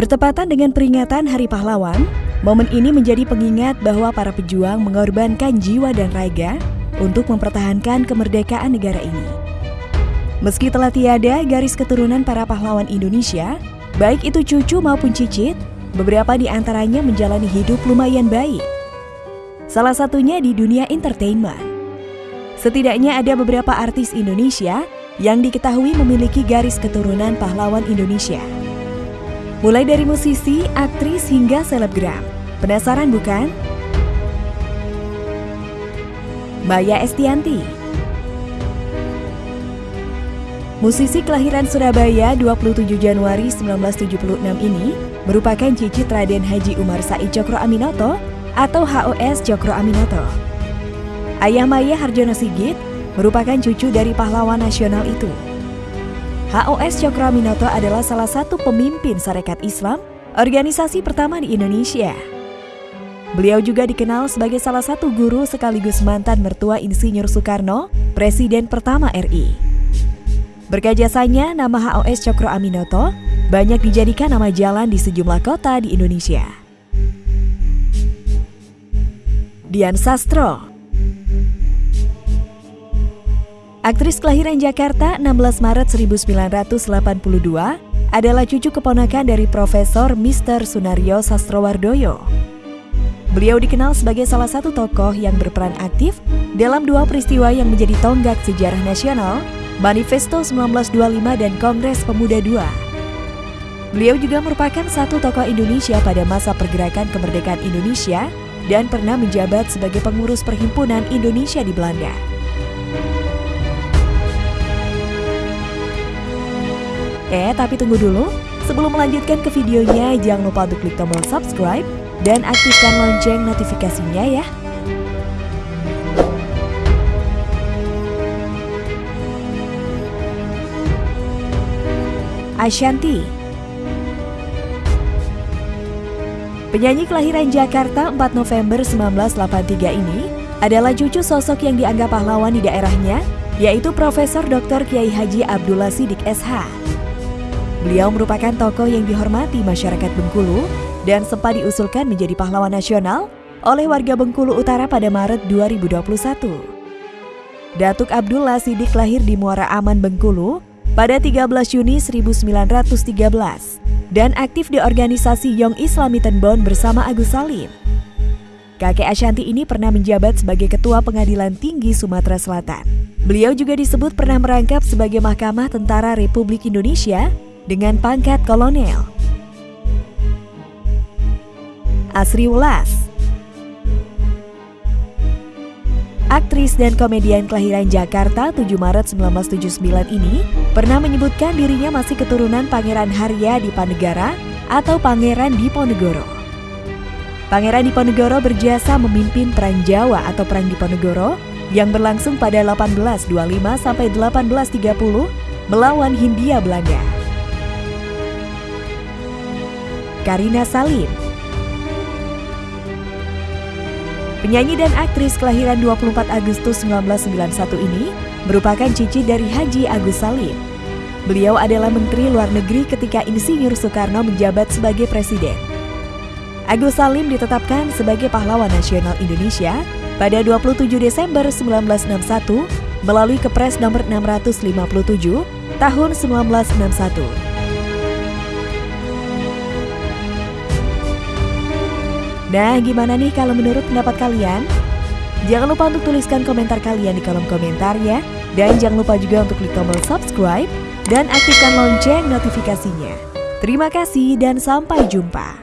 Bertepatan dengan peringatan Hari Pahlawan, momen ini menjadi pengingat bahwa para pejuang mengorbankan jiwa dan raga untuk mempertahankan kemerdekaan negara ini. Meski telah tiada garis keturunan para pahlawan Indonesia, baik itu cucu maupun cicit, beberapa di antaranya menjalani hidup lumayan baik. Salah satunya di dunia entertainment. Setidaknya ada beberapa artis Indonesia yang diketahui memiliki garis keturunan pahlawan Indonesia. Mulai dari musisi, aktris, hingga selebgram. Penasaran bukan? Maya Estianti Musisi kelahiran Surabaya 27 Januari 1976 ini merupakan cicit Raden Haji Umar Said Cokro Aminoto atau HOS Cokro Aminoto. Ayah Maya Harjono Sigit merupakan cucu dari pahlawan nasional itu. HOS Cokroaminoto adalah salah satu pemimpin Sarekat Islam, organisasi pertama di Indonesia. Beliau juga dikenal sebagai salah satu guru sekaligus mantan mertua Insinyur Soekarno, Presiden pertama RI. Berkat jasanya, nama HOS Cokro Aminoto banyak dijadikan nama jalan di sejumlah kota di Indonesia. Dian Sastro Aktris kelahiran Jakarta 16 Maret 1982 adalah cucu keponakan dari Profesor Mr. Sunario Sastrowardoyo. Beliau dikenal sebagai salah satu tokoh yang berperan aktif dalam dua peristiwa yang menjadi tonggak sejarah nasional, Manifesto 1925 dan Kongres Pemuda II. Beliau juga merupakan satu tokoh Indonesia pada masa pergerakan kemerdekaan Indonesia dan pernah menjabat sebagai pengurus Perhimpunan Indonesia di Belanda. Eh, tapi tunggu dulu. Sebelum melanjutkan ke videonya, jangan lupa untuk klik tombol subscribe dan aktifkan lonceng notifikasinya ya. Ashanti Penyanyi kelahiran Jakarta 4 November 1983 ini adalah cucu sosok yang dianggap pahlawan di daerahnya, yaitu Profesor Dr. Kiai Haji Abdullah Sidik SH. Beliau merupakan tokoh yang dihormati masyarakat Bengkulu dan sempat diusulkan menjadi pahlawan nasional oleh warga Bengkulu Utara pada Maret 2021. Datuk Abdullah Sidik lahir di Muara Aman, Bengkulu pada 13 Juni 1913 dan aktif di organisasi Young Islamitan Bond bersama Agus Salim. Kakek Ashanti ini pernah menjabat sebagai Ketua Pengadilan Tinggi Sumatera Selatan. Beliau juga disebut pernah merangkap sebagai Mahkamah Tentara Republik Indonesia dengan pangkat kolonel. Asri Ulas Aktris dan komedian kelahiran Jakarta 7 Maret 1979 ini pernah menyebutkan dirinya masih keturunan Pangeran Harya Diponegoro atau Pangeran Diponegoro. Pangeran Diponegoro berjasa memimpin Perang Jawa atau Perang Diponegoro yang berlangsung pada 1825 sampai 1830 melawan Hindia Belanda. Karina Salim. Penyanyi dan aktris kelahiran 24 Agustus 1991 ini merupakan cici dari Haji Agus Salim. Beliau adalah Menteri Luar Negeri ketika Insinyur Soekarno menjabat sebagai Presiden. Agus Salim ditetapkan sebagai pahlawan nasional Indonesia pada 27 Desember 1961 melalui Kepres nomor 657 tahun 1961. Nah, gimana nih kalau menurut pendapat kalian? Jangan lupa untuk tuliskan komentar kalian di kolom komentar ya. Dan jangan lupa juga untuk klik tombol subscribe dan aktifkan lonceng notifikasinya. Terima kasih dan sampai jumpa.